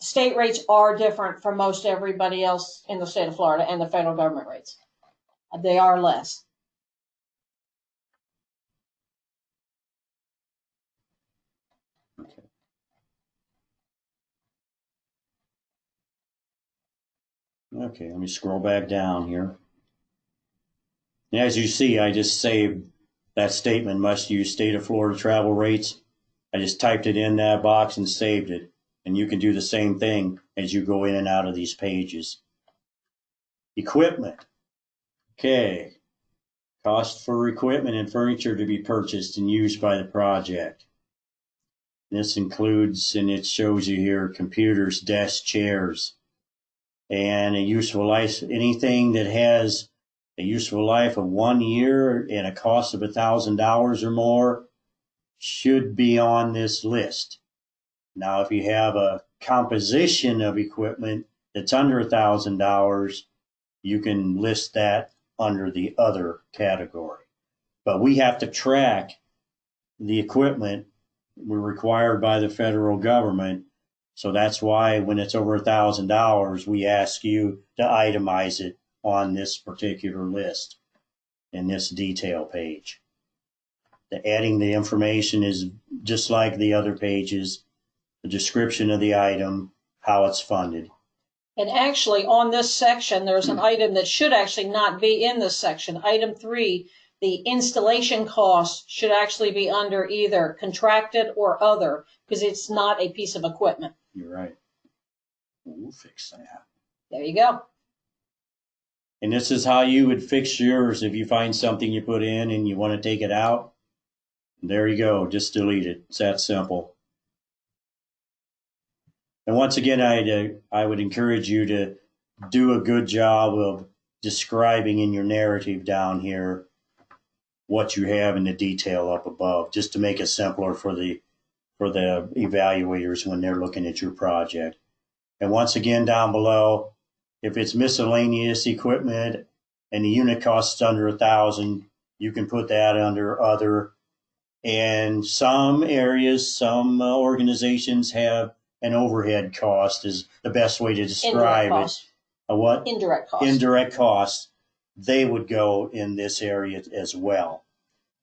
state rates are different from most everybody else in the state of Florida and the federal government rates. They are less. Okay. Okay, let me scroll back down here. And as you see, I just saved that statement, must use state of Florida travel rates. I just typed it in that box and saved it. And you can do the same thing as you go in and out of these pages. Equipment. Okay. Cost for equipment and furniture to be purchased and used by the project. This includes, and it shows you here, computers, desks, chairs, and a useful life, anything that has a useful life of one year and a cost of a thousand dollars or more should be on this list. Now, if you have a composition of equipment that's under a thousand dollars, you can list that under the other category. But we have to track the equipment we're required by the federal government. So that's why when it's over a thousand dollars, we ask you to itemize it on this particular list in this detail page. The adding the information is just like the other pages, the description of the item, how it's funded. And actually, on this section, there's an hmm. item that should actually not be in this section. Item three, the installation cost should actually be under either contracted or other, because it's not a piece of equipment. You're right. We'll fix that. There you go. And this is how you would fix yours if you find something you put in and you want to take it out. There you go. Just delete it. It's that simple. And once again, I, uh, I would encourage you to do a good job of describing in your narrative down here what you have in the detail up above, just to make it simpler for the for the evaluators when they're looking at your project. And once again, down below, if it's miscellaneous equipment, and the unit costs under a thousand, you can put that under other. And some areas, some uh, organizations have an overhead cost is the best way to describe it. A what? indirect costs. indirect costs, they would go in this area as well.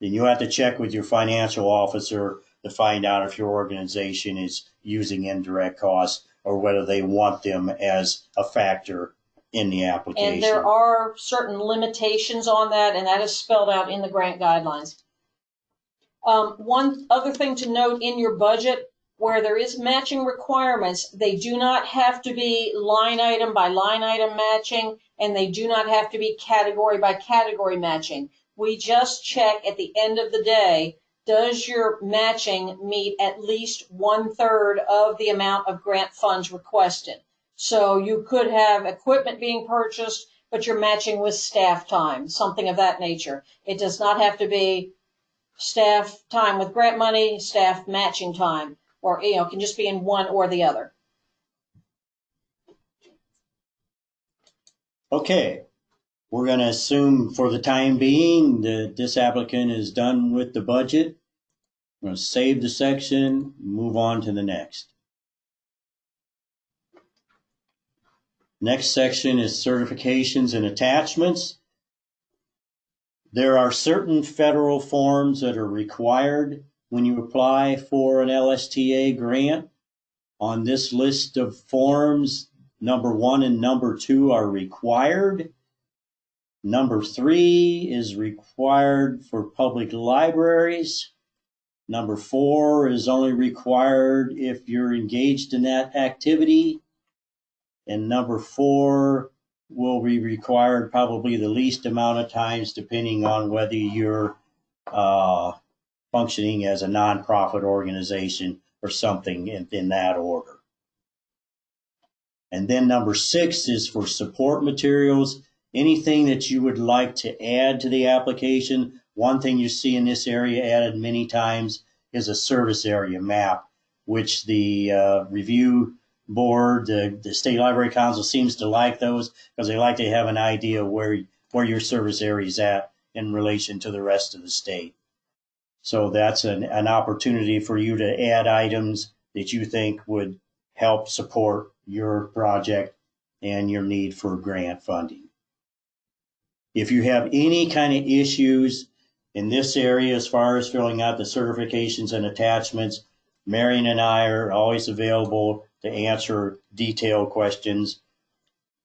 Then you have to check with your financial officer to find out if your organization is using indirect costs or whether they want them as a factor in the application. And there are certain limitations on that, and that is spelled out in the grant guidelines. Um, one other thing to note in your budget, where there is matching requirements, they do not have to be line item by line item matching, and they do not have to be category by category matching. We just check at the end of the day, does your matching meet at least one third of the amount of grant funds requested? So you could have equipment being purchased, but you're matching with staff time, something of that nature. It does not have to be staff time with grant money, staff matching time, or, you know, it can just be in one or the other. Okay, we're gonna assume for the time being that this applicant is done with the budget. I'm gonna save the section, move on to the next. Next section is certifications and attachments. There are certain federal forms that are required when you apply for an LSTA grant. On this list of forms, number one and number two are required. Number three is required for public libraries. Number four is only required if you're engaged in that activity. And number four will be required probably the least amount of times depending on whether you're uh, functioning as a nonprofit organization or something in, in that order. And then number six is for support materials. Anything that you would like to add to the application. One thing you see in this area added many times is a service area map, which the uh, review board, the, the state library council seems to like those because they like to have an idea where where your service area is at in relation to the rest of the state. So that's an, an opportunity for you to add items that you think would help support your project and your need for grant funding. If you have any kind of issues in this area as far as filling out the certifications and attachments, Marion and I are always available to answer detailed questions.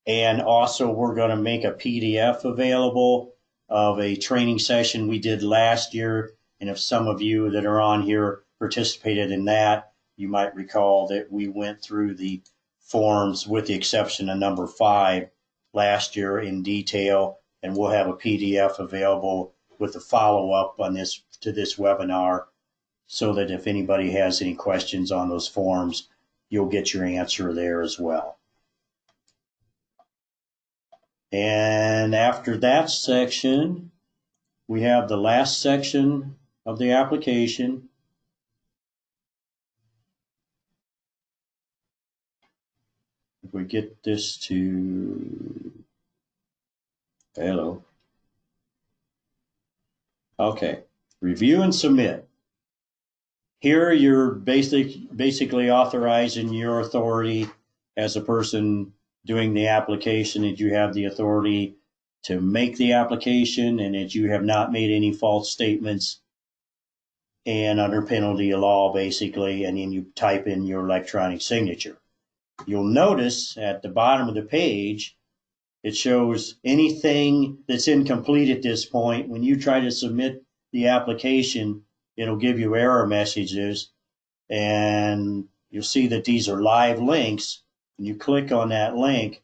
And also, we're going to make a PDF available of a training session we did last year. And if some of you that are on here participated in that, you might recall that we went through the forms with the exception of number five last year in detail. And we'll have a PDF available with a follow up on this to this webinar so that if anybody has any questions on those forms, you'll get your answer there as well. And after that section, we have the last section of the application. If we get this to, hello. Okay, review and submit. Here, you're basic, basically authorizing your authority as a person doing the application, that you have the authority to make the application and that you have not made any false statements and under penalty of law, basically, and then you type in your electronic signature. You'll notice at the bottom of the page, it shows anything that's incomplete at this point. When you try to submit the application, it'll give you error messages and you'll see that these are live links. And you click on that link,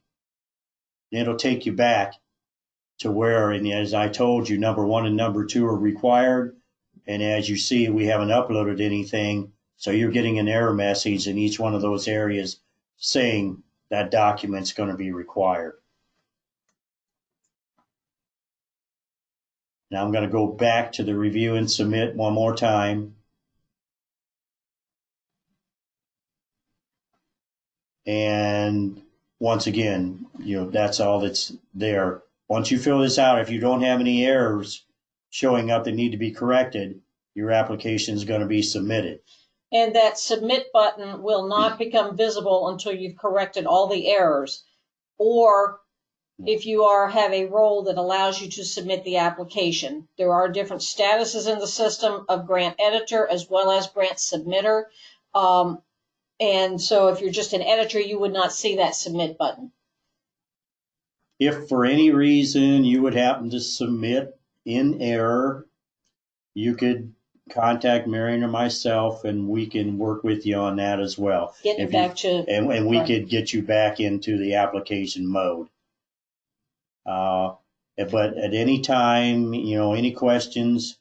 it'll take you back to where, and as I told you, number one and number two are required. And as you see, we haven't uploaded anything. So you're getting an error message in each one of those areas saying that document's going to be required. Now I'm going to go back to the review and submit one more time. And once again, you know, that's all that's there. once you fill this out, if you don't have any errors showing up that need to be corrected, your application is going to be submitted. And that submit button will not become visible until you've corrected all the errors. Or if you are, have a role that allows you to submit the application. There are different statuses in the system of grant editor as well as grant submitter. Um, and so if you're just an editor, you would not see that submit button. If for any reason you would happen to submit in error, you could contact Marion or myself and we can work with you on that as well. Getting If you- back to, And, and we Right. could get you back into the application mode. Uh, but at any time, you know, any questions,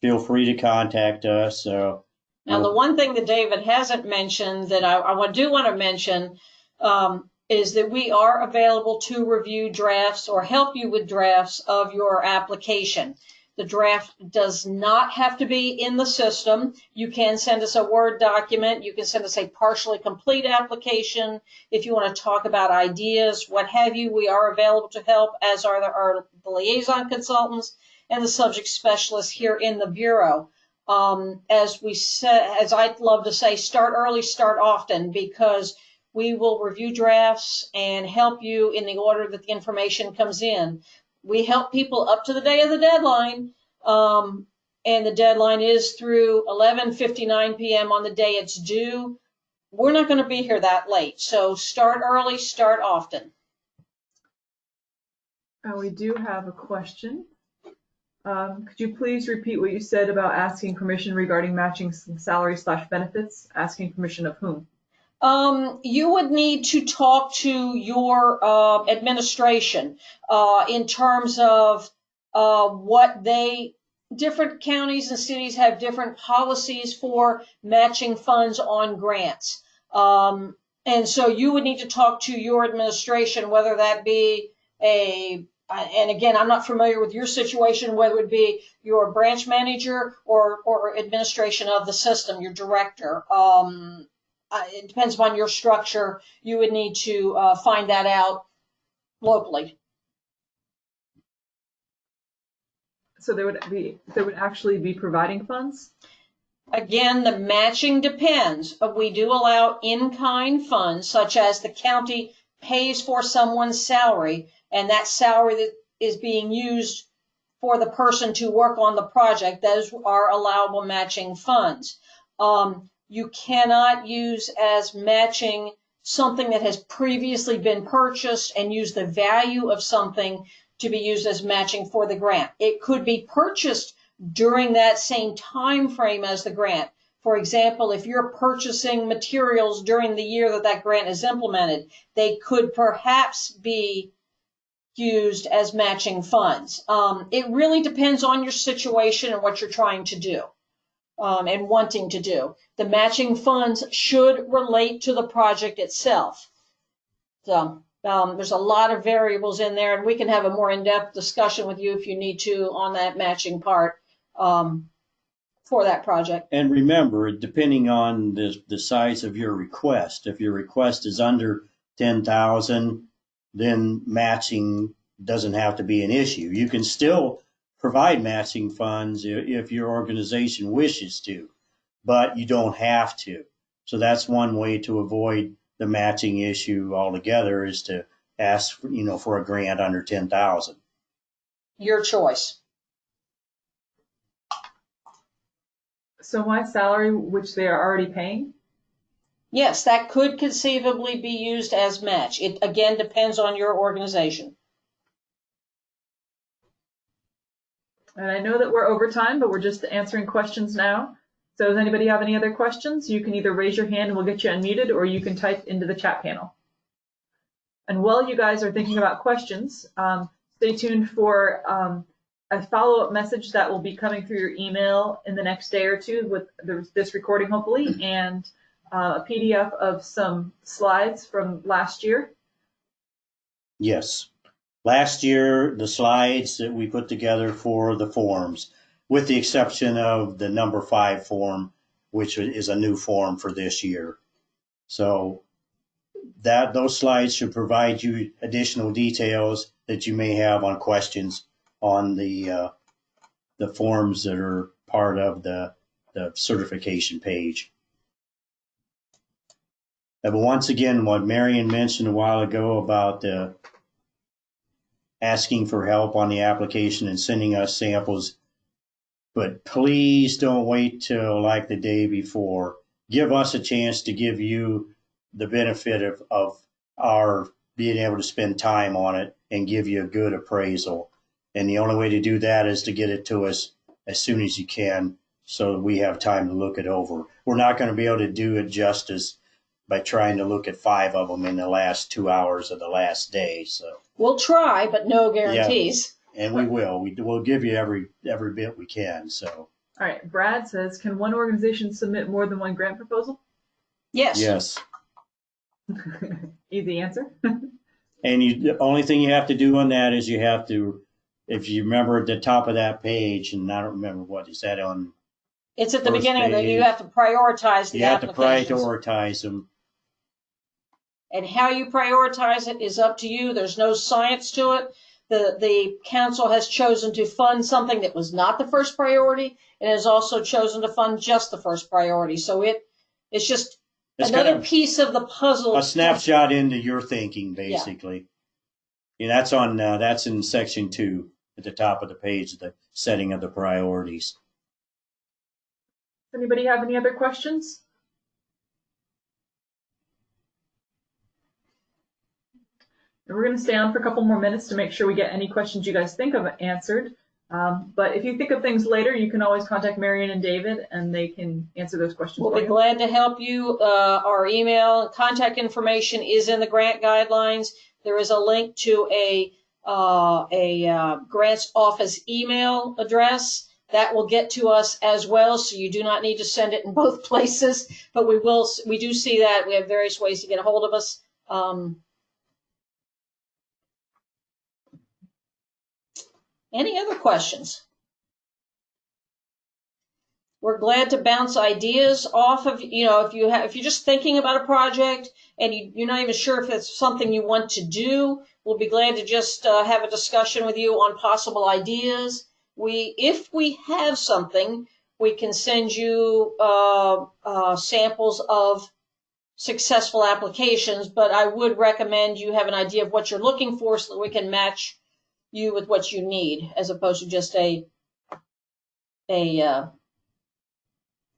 feel free to contact us. So now the one thing that David hasn't mentioned that I, I do want to mention, um, is that we are available to review drafts or help you with drafts of your application. The draft does not have to be in the system. You can send us a Word document. You can send us a partially complete application. If you want to talk about ideas, what have you, we are available to help, as are the, our liaison consultants and the subject specialists here in the Bureau. Um, as we said, as I'd love to say, start early, start often, because we will review drafts and help you in the order that the information comes in we help people up to the day of the deadline. Um, and the deadline is through 11:59 p.m. on the day it's due. We're not going to be here that late, so start early, start often. Uh, we do have a question. Um, could you please repeat what you said about asking permission regarding matching salary slash benefits? Asking permission of whom? Um, you would need to talk to your uh, administration uh, in terms of uh, what they different counties and cities have different policies for matching funds on grants. Um, and so you would need to talk to your administration, whether that be a and again, I'm not familiar with your situation, whether it be your branch manager or, or administration of the system, your director. Um, uh, it depends upon your structure. You would need to uh, find that out locally. So they would be, they would actually be providing funds? Again, the matching depends. We do allow in-kind funds, such as the county pays for someone's salary, and that salary that is being used for the person to work on the project, those are allowable matching funds. Um, you cannot use as matching something that has previously been purchased and use the value of something to be used as matching for the grant. It could be purchased during that same time frame as the grant. For example, if you're purchasing materials during the year that that grant is implemented, they could perhaps be used as matching funds. Um, it really depends on your situation and what you're trying to do um, and wanting to do. The matching funds should relate to the project itself. So um, there's a lot of variables in there, and we can have a more in-depth discussion with you if you need to on that matching part um, for that project. And remember, depending on the, the size of your request, if your request is under ten thousand, then matching doesn't have to be an issue. You can still provide matching funds i- if your organization wishes to, but you don't have to. So that's one way to avoid the matching issue altogether is to ask, for, you know, for a grant under ten thousand. Your choice. So my salary, which they are already paying? Yes, that could conceivably be used as match. It again depends on your organization. And I know that we're over time, but we're just answering questions now. So does anybody have any other questions? You can either raise your hand and we'll get you unmuted, or you can type into the chat panel. And while you guys are thinking about questions, um, stay tuned for um, a follow-up message that will be coming through your email in the next day or two with the, this recording, hopefully, and uh, a PDF of some slides from last year. Yes. Last year, the slides that we put together for the forms, with the exception of the number five form, which is a new form for this year. So that, those slides should provide you additional details that you may have on questions on the, uh, the forms that are part of the, the certification page. But once again, what Marion mentioned a while ago about the asking for help on the application and sending us samples. But please don't wait till like the day before. Give us a chance to give you the benefit of, of our being able to spend time on it and give you a good appraisal. And the only way to do that is to get it to us as soon as you can so we have time to look it over. We're not going to be able to do it justice by trying to look at five of them in the last two hours of the last day. So, We'll try, but no guarantees. and we will. We will give you every every bit we can. So, All right, Brad says, can one organization submit more than one grant proposal? Yes. yes. Easy answer. And you, the only thing you have to do on that is you have to, if you remember at the top of that page, and I don't remember what is that on, It's at the First beginning that you have to prioritize the you have to prioritize them. And how you prioritize it is up to you. There's no science to it. The, the council has chosen to fund something that was not the first priority and has also chosen to fund just the first priority. So it, it's just It's kind another of piece of the puzzle. a snapshot into your thinking, basically. And that's on, uh, that's in section two at the top of the page, the setting of the priorities. Anybody have any other questions? And we're going to stay on for a couple more minutes to make sure we get any questions you guys think of answered. Um, but if you think of things later, you can always contact Marion and David, and they can answer those questions We'll be you. glad to help you. Uh, our email contact information is in the grant guidelines. There is a link to a uh, a uh, grants office email address that will get to us as well. So you do not need to send it in both places, but we will. We do see that we have various ways to get a hold of us. Um, any other questions? we're glad to bounce ideas off of you know if you have if you're just thinking about a project and you, you're not even sure if it's something you want to do we'll be glad to just uh, have a discussion with you on possible ideas we if we have something we can send you uh, uh, samples of successful applications but i would recommend you have an idea of what you're looking for so that we can match you with what you need as opposed to just a a uh,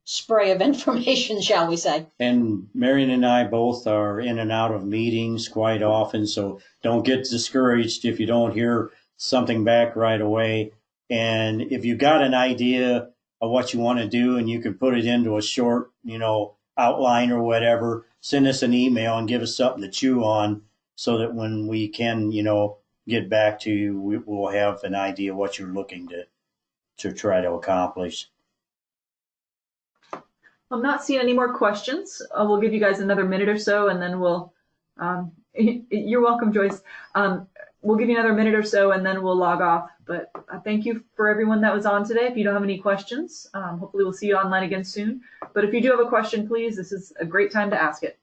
spray of information, shall we say. And Marion and I both are in and out of meetings quite often, so don't get discouraged if you don't hear something back right away. And if you got an idea of what you want to do and you can put it into a short, you know, outline or whatever, send us an email and give us something to chew on so that when we can, you know, get back to you, we will have an idea what you're looking to to try to accomplish. I'm not seeing any more questions. Uh, we'll give you guys another minute or so, and then we'll. Um, you're welcome, Joyce. Um, we'll give you another minute or so, and then we'll log off. But uh, thank you for everyone that was on today. If you don't have any questions, um, hopefully we'll see you online again soon. But if you do have a question, please, this is a great time to ask it.